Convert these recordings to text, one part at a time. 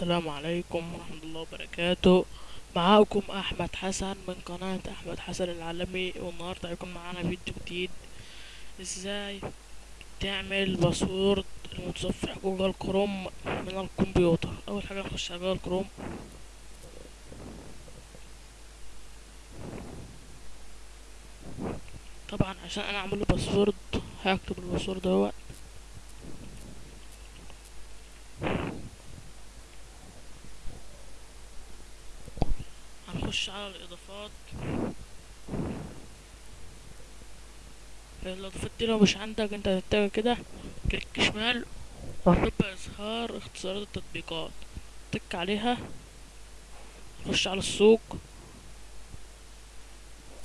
السلام عليكم ورحمة الله وبركاته. معاكم أحمد حسن من قناة أحمد حسن العالمي والنهاردة هيكون معانا فيديو جديد. إزاي تعمل password المتصفح جوجل كروم من الكمبيوتر؟ أول حاجة نخش على جوجل كروم. طبعا عشان أنا أعمله password هكتب ال password أهوت. هنخش على الإضافات. الإضافات دي لو مش عندك انت هتتجه كده. كليك شمال وهتبقى إظهار اختصارات التطبيقات. تك عليها. خش على السوق.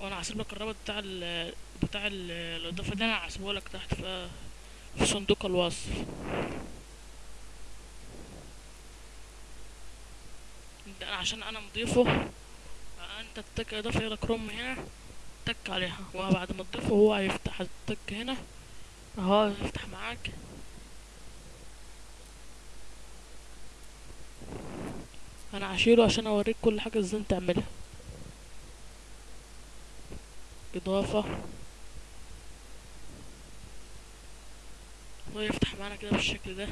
وأنا هسيب لك الرابط بتاع ال بتاع ال الإضافة دي أنا هسيبه لك تحت في في صندوق الوصف. ده عشان أنا مضيفه. أنت تتك اضافة إلى كروم هنا تك عليها. وبعد ما تضيفه هو هيفتح التك هنا. أهو يفتح معاك. أنا هشيله عشان أوريك كل حاجة إزاي تعملها. إضافة. ويفتح معانا كده بالشكل ده.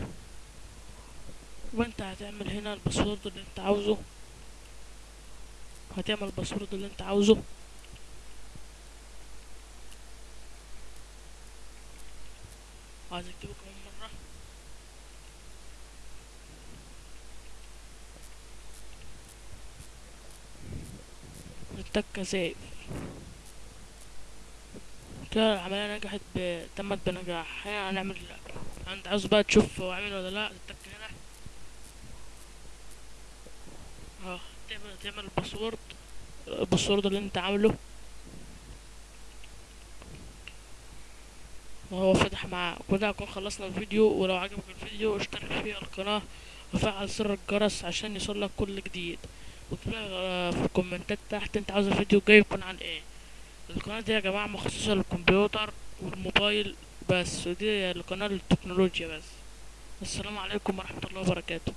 وأنت هتعمل هنا ال password اللي أنت عاوزه. هتعمل ال password اللي انت عاوزه. عايز اكتبه كمان مرة. التكة save كده العملية نجحت ب... تمت بنجاح. هنا هنعمل انت عاوز بقى تشوف هو عامل ولا لا؟ التكة هنا. آه. تعمل تعمل ال password ال password اللي انت عامله. وهو فتح معاه كده هنكون خلصنا الفيديو ولو عجبك الفيديو اشترك في القناة وفعل زر الجرس عشان يوصلك كل جديد. واكتب في الكومنتات تحت انت عاوز الفيديو الجاي يكون عن إيه. القناة دي يا جماعة مخصصة للكمبيوتر والموبايل بس ودي القناة للتكنولوجيا بس. السلام عليكم ورحمة الله وبركاته.